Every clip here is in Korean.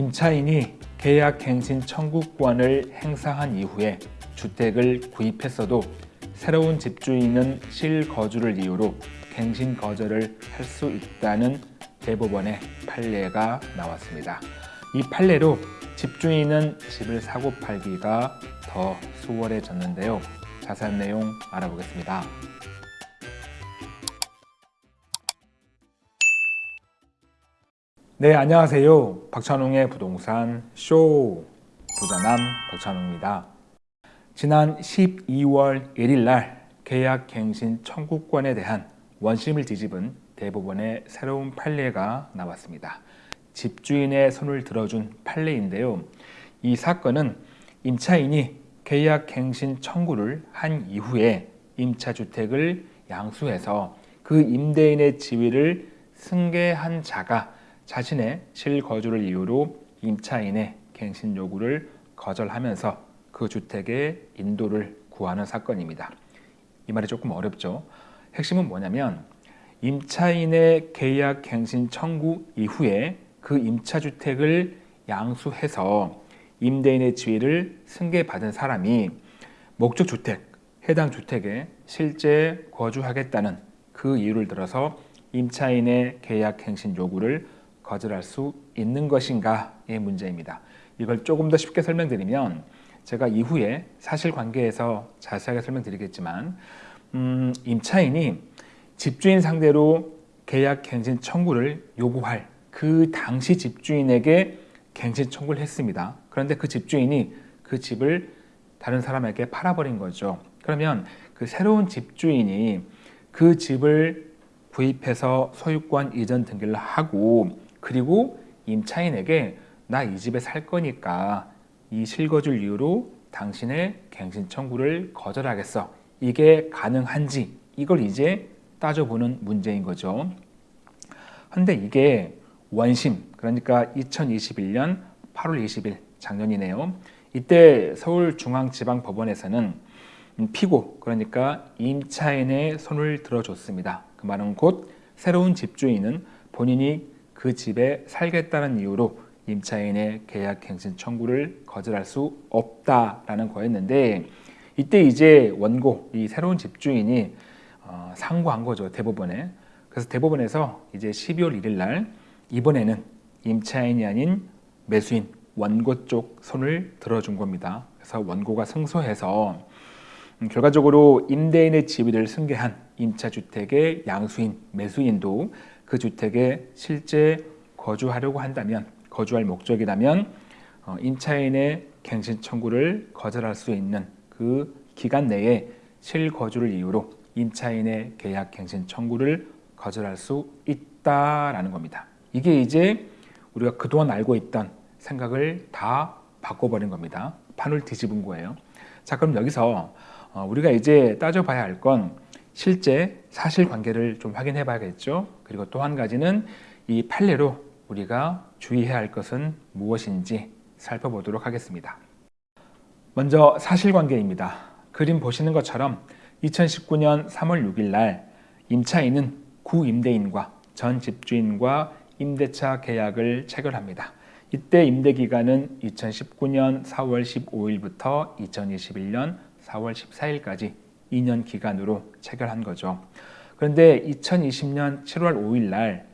임차인이 계약갱신 청구권을 행사한 이후에 주택을 구입했어도 새로운 집주인은 실거주를 이유로 갱신 거절을 할 수 있다는 대법원의 판례가 나왔습니다. 이 판례로 집주인은 집을 사고 팔기가 더 수월해졌는데요. 자세한 내용 알아보겠습니다. 네, 안녕하세요. 박찬웅의 부동산 쇼 부자남 박찬웅입니다. 지난 12월 1일 날 계약갱신 청구권에 대한 원심을 뒤집은 대법원의 새로운 판례가 나왔습니다. 집주인의 손을 들어준 판례인데요. 이 사건은 임차인이 계약갱신 청구를 한 이후에 임차주택을 양수해서 그 임대인의 지위를 승계한 자가 자신의 실거주를 이유로 임차인의 갱신 요구를 거절하면서 그 주택의 인도를 구하는 사건입니다. 이 말이 조금 어렵죠. 핵심은 뭐냐면 임차인의 계약 갱신 청구 이후에 그 임차주택을 양수해서 임대인의 지위를 승계받은 사람이 목적주택, 해당 주택에 실제 거주하겠다는 그 이유를 들어서 임차인의 계약 행신 요구를 거절할 수 있는 것인가의 문제입니다. 이걸 조금 더 쉽게 설명드리면 제가 이후에 사실관계에서 자세하게 설명드리겠지만 음, 임차인이 집주인 상대로 계약 갱신 청구를 요구할 그 당시 집주인에게 갱신 청구를 했습니다. 그런데 그 집주인이 그 집을 다른 사람에게 팔아버린 거죠. 그러면 그 새로운 집주인이 그 집을 구입해서 소유권 이전 등기를 하고 그리고 임차인에게 나 이 집에 살 거니까 이 실거주를 이유로 당신의 갱신 청구를 거절하겠어. 이게 가능한지 이걸 이제 따져보는 문제인 거죠. 근데 이게 원심 그러니까 2021년 8월 20일 작년이네요. 이때 서울중앙지방법원에서는 피고 그러니까 임차인의 손을 들어줬습니다. 그 말은 곧 새로운 집주인은 본인이 그 집에 살겠다는 이유로 임차인의 계약갱신 청구를 거절할 수 없다라는 거였는데 이때 이제 원고 이 새로운 집주인이 어, 상고한 거죠 대법원에 그래서 대법원에서 이제 12월 1일 날 이번에는 임차인이 아닌 매수인 원고 쪽 손을 들어준 겁니다. 그래서 원고가 승소해서 음, 결과적으로 임대인의 지위를 승계한 임차주택의 양수인 매수인도 그 주택에 실제 거주하려고 한다면 거주할 목적이라면 어, 임차인의 갱신 청구를 거절할 수 있는 그 기간 내에 실거주를 이유로 임차인의 계약 갱신 청구를 거절할 수 있다라는 겁니다. 이게 이제 우리가 그동안 알고 있던 생각을 다 바꿔버린 겁니다. 판을 뒤집은 거예요. 자 그럼 여기서 어, 우리가 이제 따져봐야 할건 실제 사실관계를 좀 확인해 봐야겠죠. 그리고 또 한 가지는 이 판례로 우리가 주의해야 할 것은 무엇인지 살펴보도록 하겠습니다. 먼저 사실관계입니다. 그림 보시는 것처럼 2019년 3월 6일 날 임차인은 구임대인과 전 집주인과 임대차 계약을 체결합니다. 이때 임대기간은 2019년 4월 15일부터 2021년 4월 14일까지 2년 기간으로 체결한 거죠. 그런데 2020년 7월 5일 날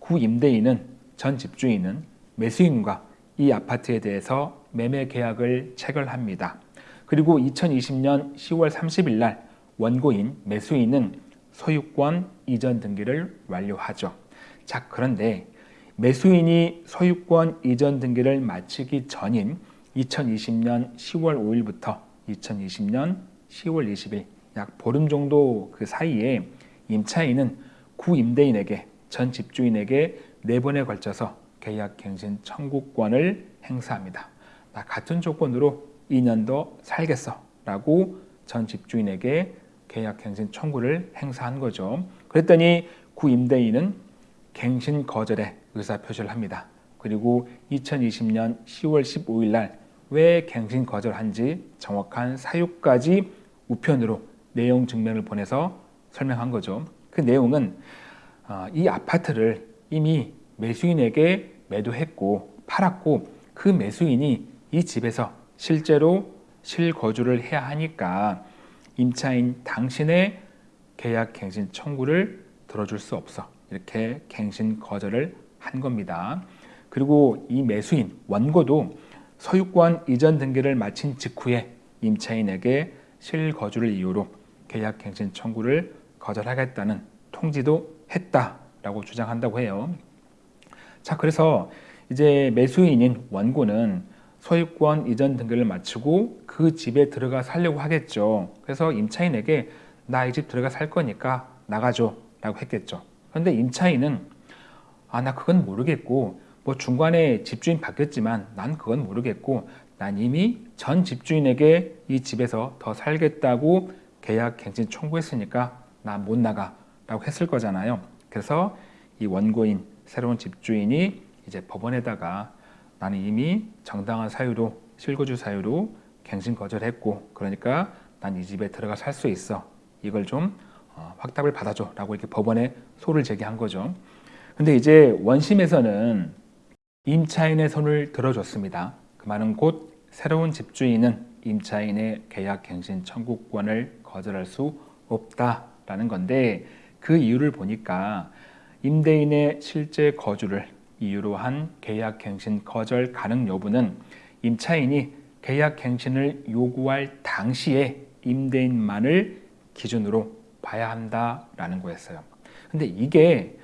구임대인은 전 집주인은 매수인과 이 아파트에 대해서 매매 계약을 체결합니다. 그리고 2020년 10월 30일 날 원고인 매수인은 소유권 이전 등기를 완료하죠. 자 그런데 매수인이 소유권 이전 등기를 마치기 전인 2020년 10월 5일부터 2020년 10월 20일 약 보름 정도 그 사이에 임차인은 구임대인에게 전 집주인에게 네 번에 걸쳐서 계약갱신 청구권을 행사합니다. 나 같은 조건으로 2년 더 살겠어 라고 전 집주인에게 계약갱신 청구를 행사한 거죠. 그랬더니 구임대인은 갱신 거절에 의사표시를 합니다. 그리고 2020년 10월 15일 날 왜 갱신 거절한지 정확한 사유까지 우편으로 내용 증명을 보내서 설명한 거죠. 그 내용은 어, 이 아파트를 이미 매수인에게 매도했고 팔았고 그 매수인이 이 집에서 실제로 실거주를 해야 하니까 임차인 당신의 계약 갱신 청구를 들어줄 수 없어 이렇게 갱신 거절을 한 겁니다. 그리고 이 매수인 원고도 소유권 이전 등기를 마친 직후에 임차인에게 실거주를 이유로 계약 갱신 청구를 거절하겠다는 통지도 했다라고 주장한다고 해요. 자, 그래서 이제 매수인인 원고는 소유권 이전 등기를 마치고 그 집에 들어가 살려고 하겠죠. 그래서 임차인에게 나 이 집 들어가 살 거니까 나가줘 라고 했겠죠. 그런데 임차인은 아, 나 그건 모르겠고 뭐 중간에 집주인 바뀌었지만 난 그건 모르겠고 난 이미 전 집주인에게 이 집에서 더 살겠다고 계약 갱신 청구했으니까 나 못 나가 라고 했을 거잖아요. 그래서 이 원고인 새로운 집주인이 이제 법원에다가 나는 이미 정당한 사유로 실거주 사유로 갱신 거절했고 그러니까 난 이 집에 들어가 살 수 있어. 이걸 좀 어, 확답을 받아줘 라고 이렇게 법원에 소를 제기한 거죠. 근데 이제 원심에서는 임차인의 손을 들어줬습니다. 그 말은 곧 새로운 집주인은 임차인의 계약 갱신 청구권을 거절할 수 없다라는 건데 그 이유를 보니까 임대인의 실제 거주를 이유로 한 계약 갱신 거절 가능 여부는 임차인이 계약 갱신을 요구할 당시에 임대인만을 기준으로 봐야 한다라는 거였어요. 근데 이게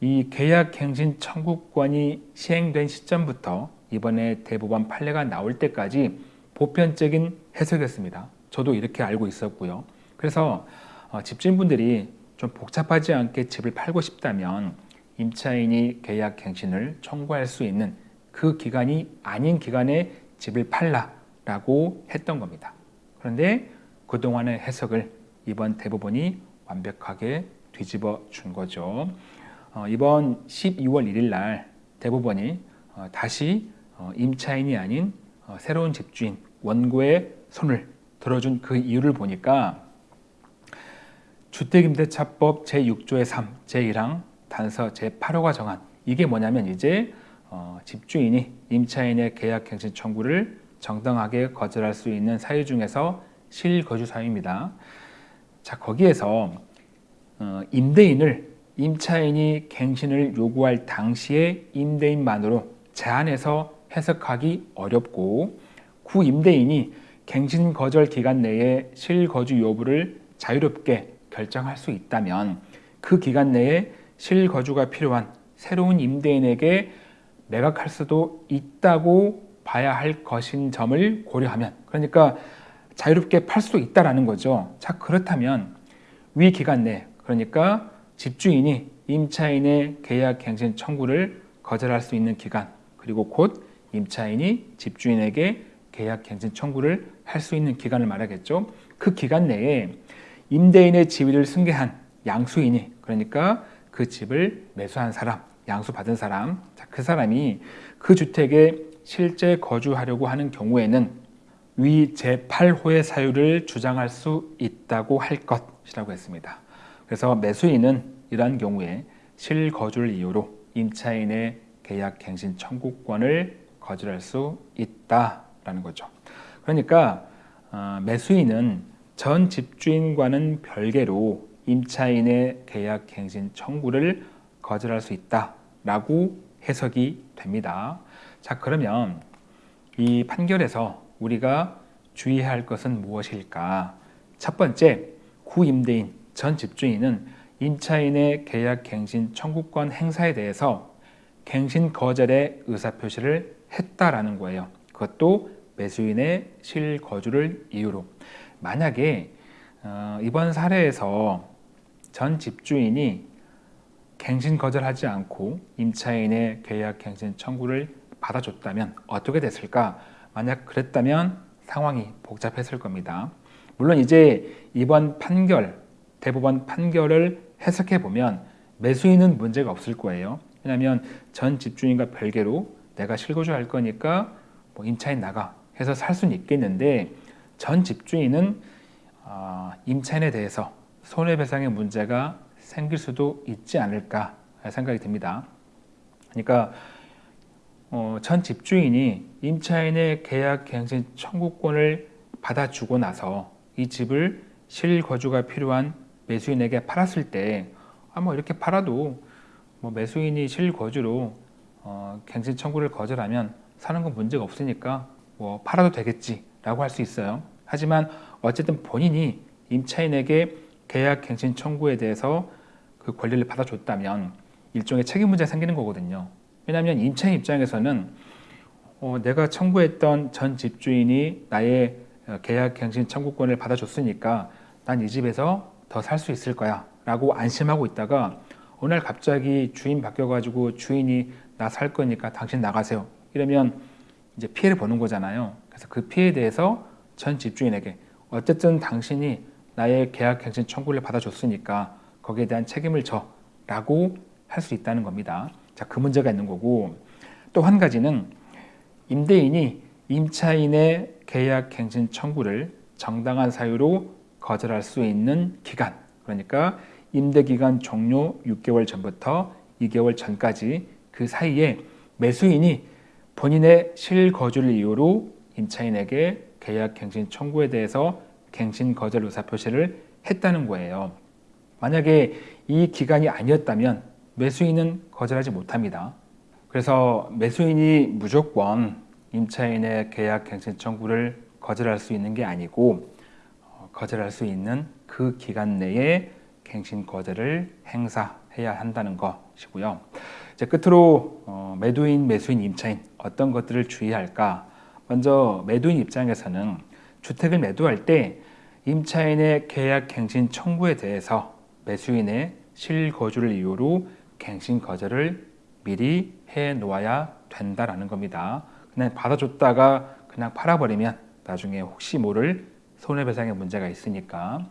이 계약 갱신 청구권이 시행된 시점부터 이번에 대법원 판례가 나올 때까지 보편적인 해석이었습니다. 저도 이렇게 알고 있었고요. 그래서 어, 집주인분들이 좀 복잡하지 않게 집을 팔고 싶다면 임차인이 계약 갱신을 청구할 수 있는 그 기간이 아닌 기간에 집을 팔라라고 했던 겁니다. 그런데 그동안의 해석을 이번 대법원이 완벽하게 뒤집어 준 거죠. 어, 이번 12월 1일 날 대법원이 어, 다시 어, 임차인이 아닌 어, 새로운 집주인 원고의 손을 들어준 그 이유를 보니까 주택임대차법 제6조의 3, 제1항 단서 제8호가 정한 이게 뭐냐면 이제 어, 집주인이 임차인의 계약갱신 청구를 정당하게 거절할 수 있는 사유 중에서 실거주 사유입니다. 자 거기에서 어, 임대인을 임차인이 갱신을 요구할 당시에 임대인만으로 제한해서 해석하기 어렵고 구임대인이 갱신 거절 기간 내에 실거주 여부를 자유롭게 결정할 수 있다면 그 기간 내에 실거주가 필요한 새로운 임대인에게 매각할 수도 있다고 봐야 할 것인 점을 고려하면 그러니까 자유롭게 팔 수도 있다라는 거죠. 자 그렇다면 위 기간 내 그러니까 집주인이 임차인의 계약 갱신 청구를 거절할 수 있는 기간 그리고 곧 임차인이 집주인에게 계약 갱신 청구를 할 수 있는 기간을 말하겠죠. 그 기간 내에 임대인의 지위를 승계한 양수인이 그러니까 그 집을 매수한 사람, 양수받은 사람, 그 사람이 그 주택에 실제 거주하려고 하는 경우에는 위 제8호의 사유를 주장할 수 있다고 할 것이라고 했습니다. 그래서 매수인은 이러한 경우에 실거주를 이유로 임차인의 계약 갱신 청구권을 거절할 수 있다라는 거죠. 그러니까 어, 매수인은 전 집주인과는 별개로 임차인의 계약 갱신 청구를 거절할 수 있다라고 해석이 됩니다. 자 그러면 이 판결에서 우리가 주의해야 할 것은 무엇일까? 첫 번째, 구임대인 전 집주인은 임차인의 계약 갱신 청구권 행사에 대해서 갱신 거절의 의사표시를 했다라는 거예요. 그것도 매수인의 실거주를 이유로. 만약에 어, 이번 사례에서 전 집주인이 갱신 거절하지 않고 임차인의 계약 갱신 청구를 받아줬다면 어떻게 됐을까? 만약 그랬다면 상황이 복잡했을 겁니다. 물론 이제 이번 판결, 대법원 판결을 해석해 보면 매수인은 문제가 없을 거예요. 왜냐하면 전 집주인과 별개로 내가 실거주할 거니까 뭐 임차인 나가 해서 살 수는 있겠는데 전 집주인은 어, 임차인에 대해서 손해배상의 문제가 생길 수도 있지 않을까 생각이 듭니다. 그러니까 어, 전 집주인이 임차인의 계약 갱신 청구권을 받아주고 나서 이 집을 실거주가 필요한 매수인에게 팔았을 때, 아, 뭐 이렇게 팔아도 뭐 매수인이 실거주로 어, 갱신 청구를 거절하면 사는 건 문제가 없으니까 뭐 팔아도 되겠지라고 할 수 있어요. 하지만 어쨌든 본인이 임차인에게 계약 갱신 청구에 대해서 그 권리를 받아줬다면 일종의 책임 문제가 생기는 거거든요. 왜냐하면 임차인 입장에서는 어, 내가 청구했던 전 집주인이 나의 어, 계약 갱신 청구권을 받아줬으니까 난 이 집에서 더 살 수 있을 거야 라고 안심하고 있다가 날 갑자기 주인 바뀌어가지고 주인이 나 살 거니까 당신 나가세요. 이러면 이제 피해를 보는 거잖아요. 그래서 그 피해에 대해서 전 집주인에게 어쨌든 당신이 나의 계약 갱신 청구를 받아줬으니까 거기에 대한 책임을 져 라고 할 수 있다는 겁니다. 자, 그 문제가 있는 거고 또 한 가지는 임대인이 임차인의 계약 갱신 청구를 정당한 사유로 거절할 수 있는 기간. 그러니까 임대 기간 종료 6개월 전부터 2개월 전까지 그 사이에 매수인이 본인의 실거주를 이유로 임차인에게 계약 갱신 청구에 대해서 갱신 거절 의사 표시를 했다는 거예요. 만약에 이 기간이 아니었다면 매수인은 거절하지 못합니다. 그래서 매수인이 무조건 임차인의 계약 갱신 청구를 거절할 수 있는 게 아니고 어, 거절할 수 있는 그 기간 내에 갱신 거절을 행사해야 한다는 것이고요. 이제 끝으로 어, 매도인, 매수인, 임차인 어떤 것들을 주의할까? 먼저 매도인 입장에서는 주택을 매도할 때 임차인의 계약 갱신 청구에 대해서 매수인의 실거주를 이유로 갱신 거절을 미리 해 놓아야 된다라는 겁니다. 그냥 받아줬다가 그냥 팔아버리면 나중에 혹시 모를 손해배상의 문제가 있으니까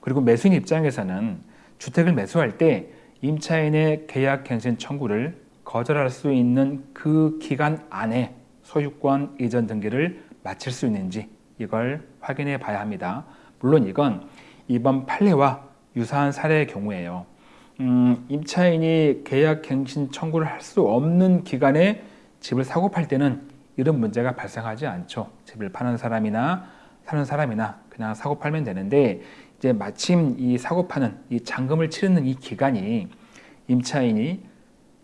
그리고 매수인 입장에서는 주택을 매수할 때 임차인의 계약 갱신 청구를 거절할 수 있는 그 기간 안에 소유권 이전 등기를 마칠 수 있는지 이걸 확인해 봐야 합니다. 물론 이건 이번 판례와 유사한 사례의 경우에요. 음, 임차인이 계약 갱신 청구를 할 수 없는 기간에 집을 사고 팔 때는 이런 문제가 발생하지 않죠. 집을 파는 사람이나 사는 사람이나 그냥 사고 팔면 되는데 이제 마침 이 사고 파는 이 잔금을 치르는 이 기간이 임차인이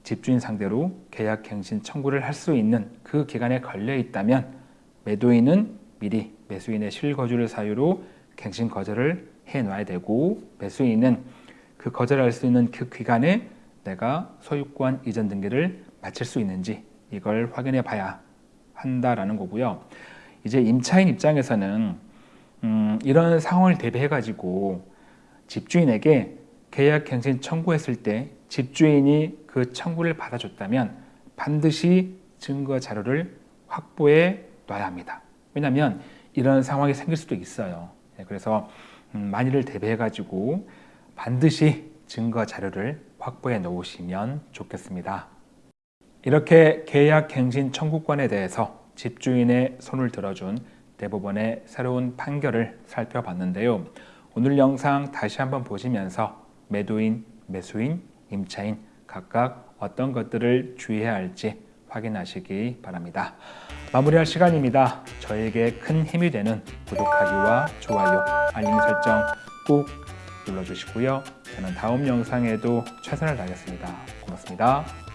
집주인 상대로 계약 갱신 청구를 할 수 있는 그 기간에 걸려 있다면 매도인은 미리 매수인의 실거주를 사유로 갱신 거절을 해 놔야 되고 매수인은 그 거절할 수 있는 그 기간에 내가 소유권 이전 등기를 마칠 수 있는지 이걸 확인해 봐야 한다라는 거고요. 이제 임차인 입장에서는 음, 이런 상황을 대비해 가지고 집주인에게 계약 갱신 청구했을 때 집주인이 그 청구를 받아줬다면 반드시 증거 자료를 확보해 놔야 합니다. 왜냐하면 이런 상황이 생길 수도 있어요. 네, 그래서 음, 만일을 대비해 가지고 반드시 증거 자료를 확보해 놓으시면 좋겠습니다. 이렇게 계약 갱신 청구권에 대해서 집주인의 손을 들어준 대법원의 새로운 판결을 살펴봤는데요. 오늘 영상 다시 한번 보시면서 매도인, 매수인, 임차인 각각 어떤 것들을 주의해야 할지 확인하시기 바랍니다. 마무리할 시간입니다. 저에게 큰 힘이 되는 구독하기와 좋아요, 알림 설정 꼭 눌러주시고요. 저는 다음 영상에도 최선을 다하겠습니다. 고맙습니다.